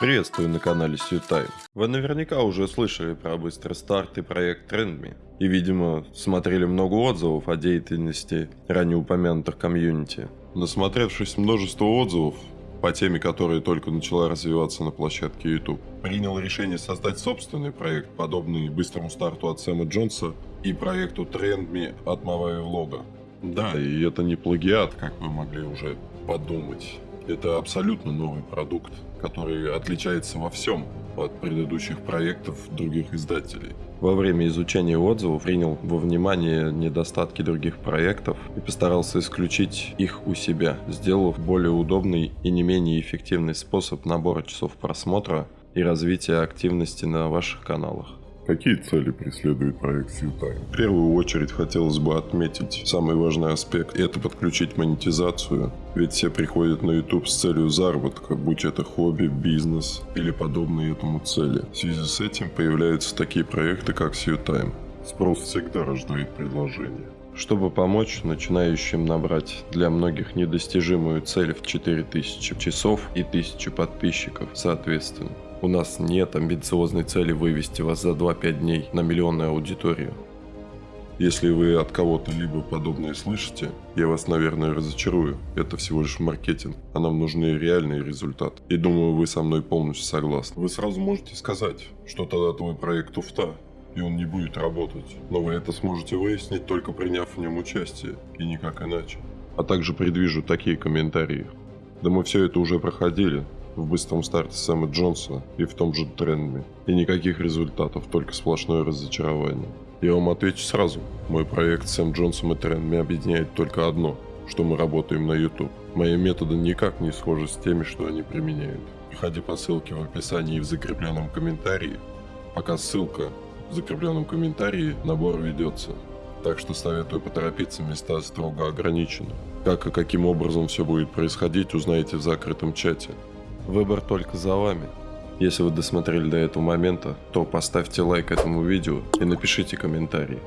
Приветствую на канале Сьютайм. Вы наверняка уже слышали про быстрый старт и проект Trendme. И, видимо, смотрели много отзывов о деятельности ранее упомянутых комьюнити. Насмотревшись множество отзывов, по теме, которая только начала развиваться на площадке YouTube. Принял решение создать собственный проект, подобный быстрому старту от Сэма Джонса и проекту Trendme от Маваи Влога. Да, и это не плагиат, как вы могли уже подумать. Это абсолютно новый продукт, который отличается во всем от предыдущих проектов других издателей. Во время изучения отзывов принял во внимание недостатки других проектов и постарался исключить их у себя, сделав более удобный и не менее эффективный способ набора часов просмотра и развития активности на ваших каналах. Какие цели преследует проект Сьютайм? В первую очередь хотелось бы отметить самый важный аспект – это подключить монетизацию. Ведь все приходят на YouTube с целью заработка, будь это хобби, бизнес или подобные этому цели. В связи с этим появляются такие проекты, как Сьютайм. Спрос всегда рождает предложение. Чтобы помочь начинающим набрать для многих недостижимую цель в 4000 часов и 1000 подписчиков соответственно. У нас нет амбициозной цели вывести вас за 2-5 дней на миллионную аудиторию. Если вы от кого-то либо подобное слышите, я вас, наверное, разочарую. Это всего лишь маркетинг, а нам нужны реальные результаты. И думаю, вы со мной полностью согласны. Вы сразу можете сказать, что тогда твой проект туфта, и он не будет работать. Но вы это сможете выяснить, только приняв в нем участие, и никак иначе. А также предвижу такие комментарии. Да мы все это уже проходили, в быстром старте Сэма Джонса и в том же Трендме. И никаких результатов, только сплошное разочарование. Я вам отвечу сразу. Мой проект Сэм Джонсом и Трендме объединяет только одно, что мы работаем на YouTube. Мои методы никак не схожи с теми, что они применяют. Переходи по ссылке в описании и в закрепленном комментарии. Пока ссылка в закрепленном комментарии, набор ведется. Так что советую поторопиться, места строго ограничены. Как и каким образом все будет происходить, узнаете в закрытом чате. Выбор только за вами. Если вы досмотрели до этого момента, то поставьте лайк этому видео и напишите комментарий.